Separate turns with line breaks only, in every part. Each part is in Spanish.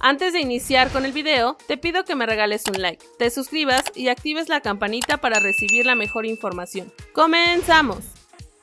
Antes de iniciar con el video, te pido que me regales un like, te suscribas y actives la campanita para recibir la mejor información. ¡Comenzamos!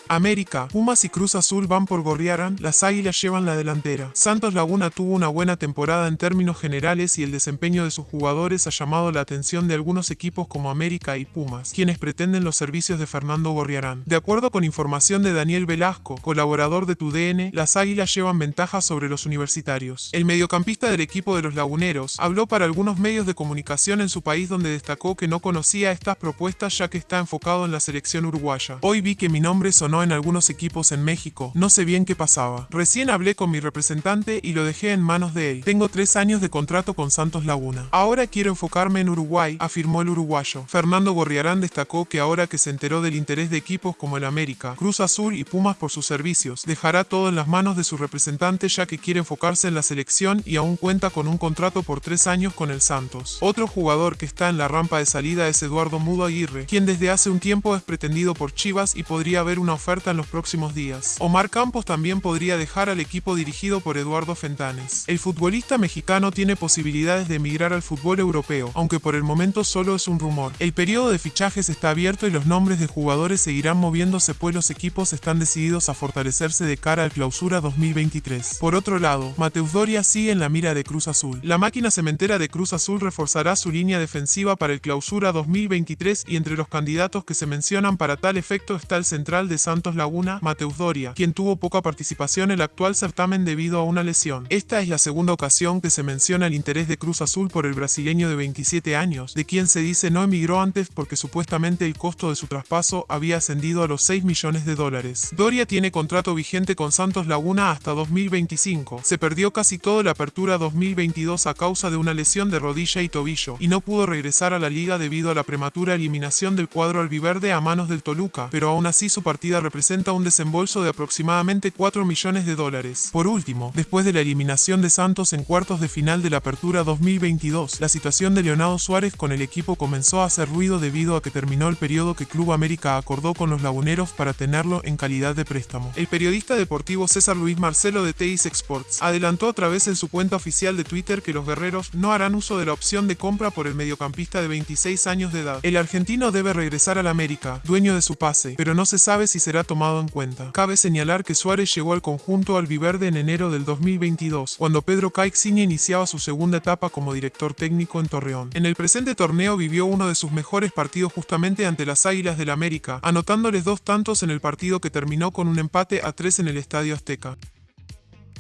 América, Pumas y Cruz Azul van por Gorriarán, las Águilas llevan la delantera. Santos Laguna tuvo una buena temporada en términos generales y el desempeño de sus jugadores ha llamado la atención de algunos equipos como América y Pumas, quienes pretenden los servicios de Fernando Gorriarán. De acuerdo con información de Daniel Velasco, colaborador de TUDN, las Águilas llevan ventaja sobre los universitarios. El mediocampista del equipo de los laguneros habló para algunos medios de comunicación en su país donde destacó que no conocía estas propuestas ya que está enfocado en la selección uruguaya. Hoy vi que mi nombre sonó en algunos equipos en México, no sé bien qué pasaba. Recién hablé con mi representante y lo dejé en manos de él. Tengo tres años de contrato con Santos Laguna. Ahora quiero enfocarme en Uruguay, afirmó el uruguayo. Fernando Gorriarán destacó que ahora que se enteró del interés de equipos como el América, Cruz Azul y Pumas por sus servicios, dejará todo en las manos de su representante ya que quiere enfocarse en la selección y aún cuenta con un contrato por tres años con el Santos. Otro jugador que está en la rampa de salida es Eduardo Mudo Aguirre, quien desde hace un tiempo es pretendido por Chivas y podría haber una oferta oferta en los próximos días. Omar Campos también podría dejar al equipo dirigido por Eduardo Fentanes. El futbolista mexicano tiene posibilidades de emigrar al fútbol europeo, aunque por el momento solo es un rumor. El periodo de fichajes está abierto y los nombres de jugadores seguirán moviéndose pues los equipos están decididos a fortalecerse de cara al clausura 2023. Por otro lado, Mateus Doria sigue en la mira de Cruz Azul. La máquina cementera de Cruz Azul reforzará su línea defensiva para el clausura 2023 y entre los candidatos que se mencionan para tal efecto está el central de San Santos Laguna, Mateus Doria, quien tuvo poca participación en el actual certamen debido a una lesión. Esta es la segunda ocasión que se menciona el interés de Cruz Azul por el brasileño de 27 años, de quien se dice no emigró antes porque supuestamente el costo de su traspaso había ascendido a los 6 millones de dólares. Doria tiene contrato vigente con Santos Laguna hasta 2025. Se perdió casi toda la apertura 2022 a causa de una lesión de rodilla y tobillo, y no pudo regresar a la liga debido a la prematura eliminación del cuadro albiverde a manos del Toluca, pero aún así su partida representa un desembolso de aproximadamente 4 millones de dólares. Por último, después de la eliminación de Santos en cuartos de final de la Apertura 2022, la situación de Leonardo Suárez con el equipo comenzó a hacer ruido debido a que terminó el periodo que Club América acordó con los laguneros para tenerlo en calidad de préstamo. El periodista deportivo César Luis Marcelo de Teis Exports adelantó a través en su cuenta oficial de Twitter que los guerreros no harán uso de la opción de compra por el mediocampista de 26 años de edad. El argentino debe regresar al América, dueño de su pase, pero no se sabe si tomado en cuenta. Cabe señalar que Suárez llegó al conjunto albiverde en enero del 2022, cuando Pedro Caixinha iniciaba su segunda etapa como director técnico en Torreón. En el presente torneo vivió uno de sus mejores partidos justamente ante las Águilas del América, anotándoles dos tantos en el partido que terminó con un empate a tres en el Estadio Azteca.